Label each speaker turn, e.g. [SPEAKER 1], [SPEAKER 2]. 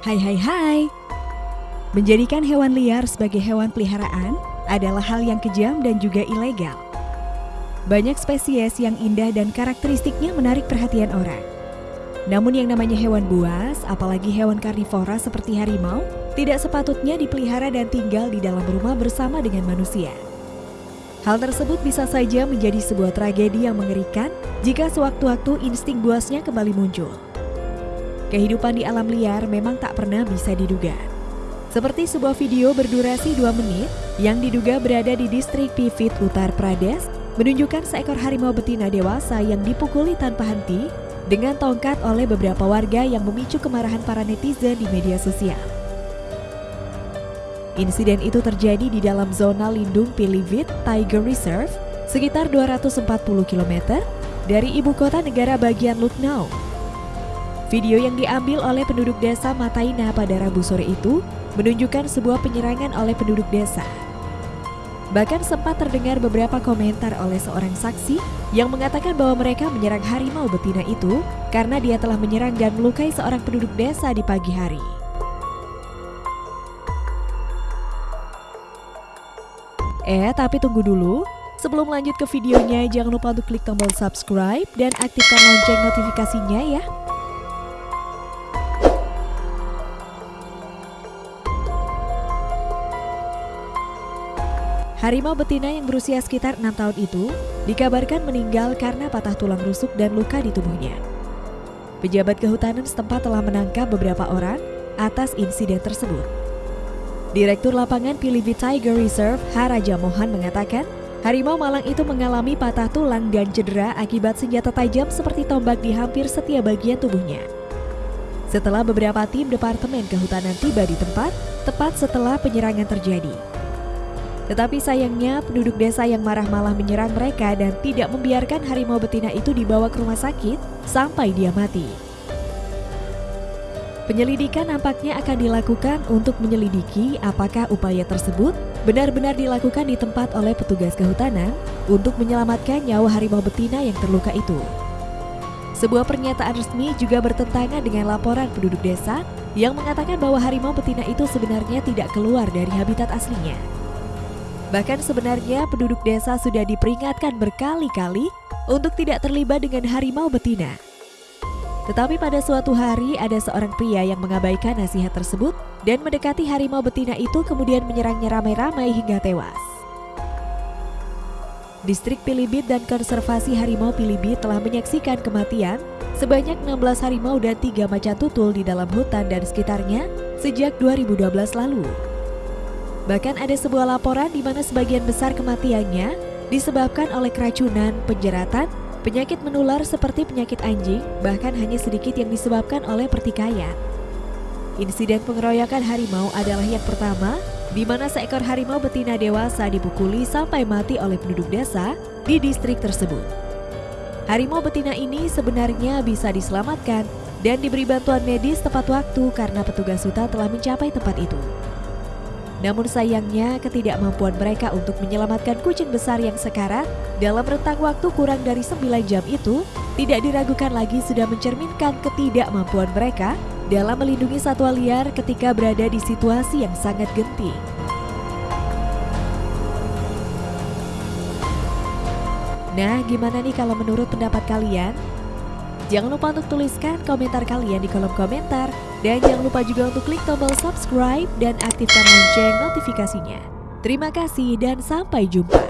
[SPEAKER 1] Hai hai hai. Menjadikan hewan liar sebagai hewan peliharaan adalah hal yang kejam dan juga ilegal. Banyak spesies yang indah dan karakteristiknya menarik perhatian orang. Namun yang namanya hewan buas, apalagi hewan karnivora seperti harimau, tidak sepatutnya dipelihara dan tinggal di dalam rumah bersama dengan manusia. Hal tersebut bisa saja menjadi sebuah tragedi yang mengerikan jika sewaktu-waktu insting buasnya kembali muncul. Kehidupan di alam liar memang tak pernah bisa diduga. Seperti sebuah video berdurasi 2 menit yang diduga berada di distrik Pivit Uttar Pradesh menunjukkan seekor harimau betina dewasa yang dipukuli tanpa henti dengan tongkat oleh beberapa warga yang memicu kemarahan para netizen di media sosial. Insiden itu terjadi di dalam zona lindung Pilivit Tiger Reserve sekitar 240 km dari ibu kota negara bagian Lucknow, Video yang diambil oleh penduduk desa Mataina pada Rabu sore itu menunjukkan sebuah penyerangan oleh penduduk desa. Bahkan sempat terdengar beberapa komentar oleh seorang saksi yang mengatakan bahwa mereka menyerang harimau betina itu karena dia telah menyerang dan melukai seorang penduduk desa di pagi hari. Eh, tapi tunggu dulu. Sebelum lanjut ke videonya, jangan lupa untuk klik tombol subscribe dan aktifkan lonceng notifikasinya ya. Harimau betina yang berusia sekitar enam tahun itu dikabarkan meninggal karena patah tulang rusuk dan luka di tubuhnya. Pejabat kehutanan setempat telah menangkap beberapa orang atas insiden tersebut. Direktur lapangan Pilibit Tiger Reserve Haraja Mohan mengatakan, harimau malang itu mengalami patah tulang dan cedera akibat senjata tajam seperti tombak di hampir setiap bagian tubuhnya. Setelah beberapa tim Departemen Kehutanan tiba di tempat, tepat setelah penyerangan terjadi, tetapi sayangnya penduduk desa yang marah malah menyerang mereka dan tidak membiarkan harimau betina itu dibawa ke rumah sakit sampai dia mati. Penyelidikan nampaknya akan dilakukan untuk menyelidiki apakah upaya tersebut benar-benar dilakukan di tempat oleh petugas kehutanan untuk menyelamatkan nyawa harimau betina yang terluka itu. Sebuah pernyataan resmi juga bertentangan dengan laporan penduduk desa yang mengatakan bahwa harimau betina itu sebenarnya tidak keluar dari habitat aslinya. Bahkan sebenarnya penduduk desa sudah diperingatkan berkali-kali untuk tidak terlibat dengan harimau betina. Tetapi pada suatu hari ada seorang pria yang mengabaikan nasihat tersebut dan mendekati harimau betina itu kemudian menyerangnya ramai-ramai hingga tewas. Distrik Pilibit dan Konservasi Harimau Pilibit telah menyaksikan kematian sebanyak 16 harimau dan 3 macan tutul di dalam hutan dan sekitarnya sejak 2012 lalu. Bahkan ada sebuah laporan di mana sebagian besar kematiannya disebabkan oleh keracunan, penjeratan, penyakit menular seperti penyakit anjing, bahkan hanya sedikit yang disebabkan oleh pertikaian. Insiden pengeroyokan harimau adalah yang pertama di mana seekor harimau betina dewasa dipukuli sampai mati oleh penduduk desa di distrik tersebut. Harimau betina ini sebenarnya bisa diselamatkan dan diberi bantuan medis tepat waktu karena petugas hutan telah mencapai tempat itu. Namun sayangnya ketidakmampuan mereka untuk menyelamatkan kucing besar yang sekarat dalam rentang waktu kurang dari 9 jam itu tidak diragukan lagi sudah mencerminkan ketidakmampuan mereka dalam melindungi satwa liar ketika berada di situasi yang sangat genting. Nah, gimana nih kalau menurut pendapat kalian? Jangan lupa untuk tuliskan komentar kalian di kolom komentar. Dan jangan lupa juga untuk klik tombol subscribe dan aktifkan lonceng notifikasinya. Terima kasih dan sampai jumpa.